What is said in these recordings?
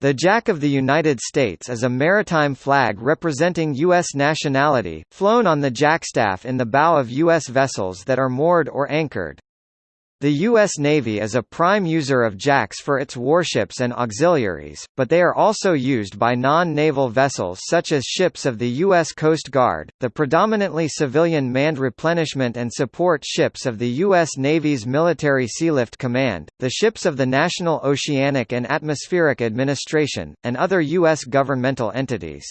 The Jack of the United States is a maritime flag representing U.S. nationality, flown on the jackstaff in the bow of U.S. vessels that are moored or anchored. The U.S. Navy is a prime user of jacks for its warships and auxiliaries, but they are also used by non-naval vessels such as ships of the U.S. Coast Guard, the predominantly civilian manned replenishment and support ships of the U.S. Navy's Military Sealift Command, the ships of the National Oceanic and Atmospheric Administration, and other U.S. governmental entities.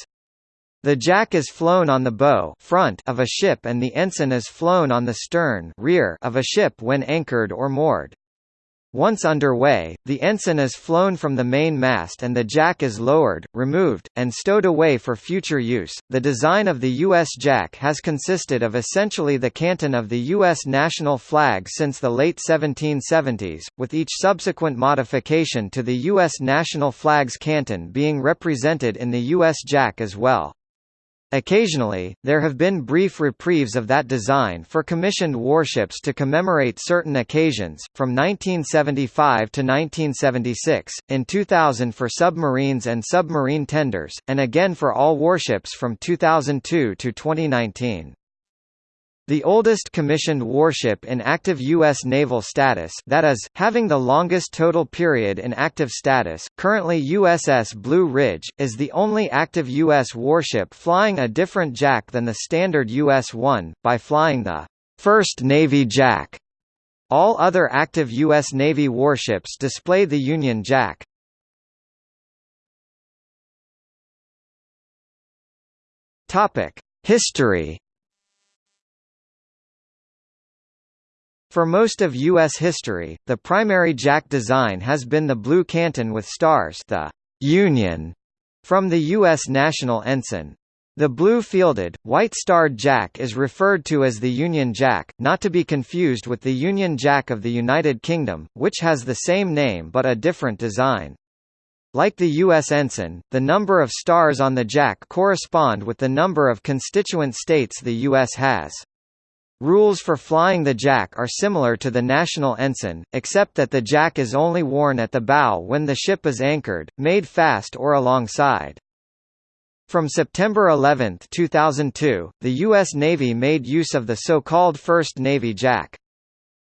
The jack is flown on the bow front of a ship and the ensign is flown on the stern rear of a ship when anchored or moored. Once underway, the ensign is flown from the main mast and the jack is lowered, removed, and stowed away for future use. The design of the U.S. Jack has consisted of essentially the canton of the U.S. national flag since the late 1770s, with each subsequent modification to the U.S. national flag's canton being represented in the U.S. Jack as well. Occasionally, there have been brief reprieves of that design for commissioned warships to commemorate certain occasions, from 1975 to 1976, in 2000 for submarines and submarine tenders, and again for all warships from 2002 to 2019. The oldest commissioned warship in active U.S. naval status that is, having the longest total period in active status, currently USS Blue Ridge, is the only active U.S. warship flying a different Jack than the standard US-1, by flying the first Navy Jack. All other active U.S. Navy warships display the Union Jack. History For most of U.S. history, the primary jack design has been the blue canton with stars the Union from the U.S. national ensign. The blue-fielded, white-starred jack is referred to as the Union Jack, not to be confused with the Union Jack of the United Kingdom, which has the same name but a different design. Like the U.S. ensign, the number of stars on the jack correspond with the number of constituent states the U.S. has. Rules for flying the jack are similar to the national ensign, except that the jack is only worn at the bow when the ship is anchored, made fast or alongside. From September 11, 2002, the U.S. Navy made use of the so-called First Navy Jack.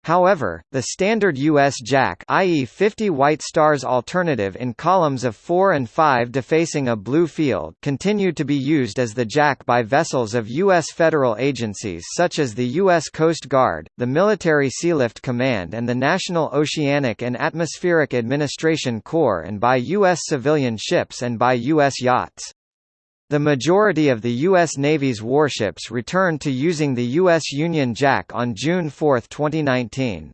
However, the standard U.S. Jack i.e. 50 white stars alternative in columns of 4 and 5 defacing a blue field continued to be used as the Jack by vessels of U.S. federal agencies such as the U.S. Coast Guard, the Military Sealift Command and the National Oceanic and Atmospheric Administration Corps and by U.S. civilian ships and by U.S. yachts. The majority of the U.S. Navy's warships returned to using the U.S. Union Jack on June 4, 2019.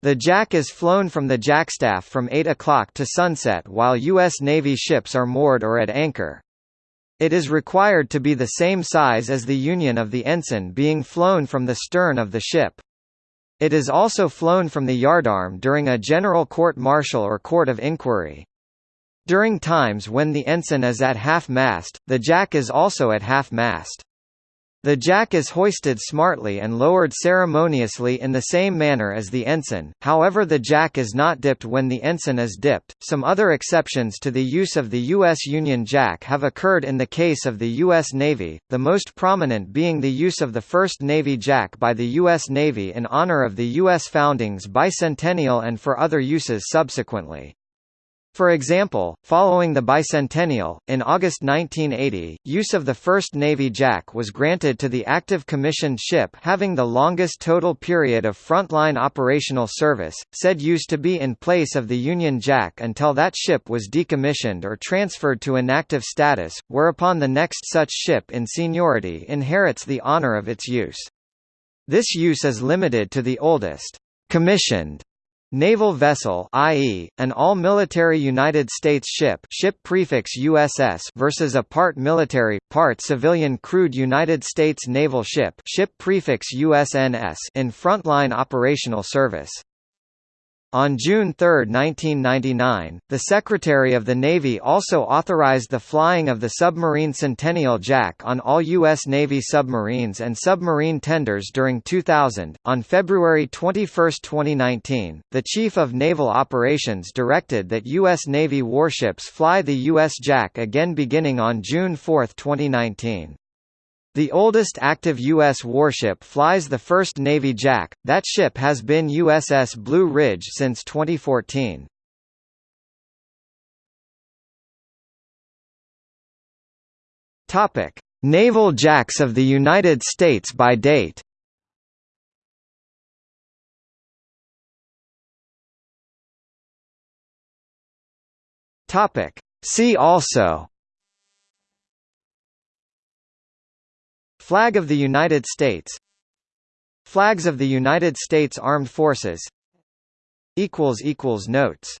The Jack is flown from the jackstaff from 8 o'clock to sunset while U.S. Navy ships are moored or at anchor. It is required to be the same size as the union of the ensign being flown from the stern of the ship. It is also flown from the yardarm during a general court-martial or court of inquiry. During times when the ensign is at half-mast, the jack is also at half-mast. The jack is hoisted smartly and lowered ceremoniously in the same manner as the ensign, however the jack is not dipped when the ensign is dipped. Some other exceptions to the use of the U.S. Union Jack have occurred in the case of the U.S. Navy, the most prominent being the use of the first Navy Jack by the U.S. Navy in honor of the U.S. founding's bicentennial and for other uses subsequently. For example, following the bicentennial, in August 1980, use of the first Navy Jack was granted to the active commissioned ship having the longest total period of frontline operational service, said use to be in place of the Union Jack until that ship was decommissioned or transferred to inactive status, whereupon the next such ship in seniority inherits the honor of its use. This use is limited to the oldest commissioned Naval vessel i.e., an all-military United States ship ship prefix USS versus a part military, part civilian crewed United States naval ship ship prefix USNS in frontline operational service. On June 3, 1999, the Secretary of the Navy also authorized the flying of the submarine Centennial Jack on all U.S. Navy submarines and submarine tenders during 2000. On February 21, 2019, the Chief of Naval Operations directed that U.S. Navy warships fly the U.S. Jack again beginning on June 4, 2019. The oldest active U.S. warship flies the first Navy Jack, that ship has been USS Blue Ridge since 2014. Topic: Naval Jacks of the United States by date Topic: See also Flag of the United States. Flags of the United States Armed Forces. Notes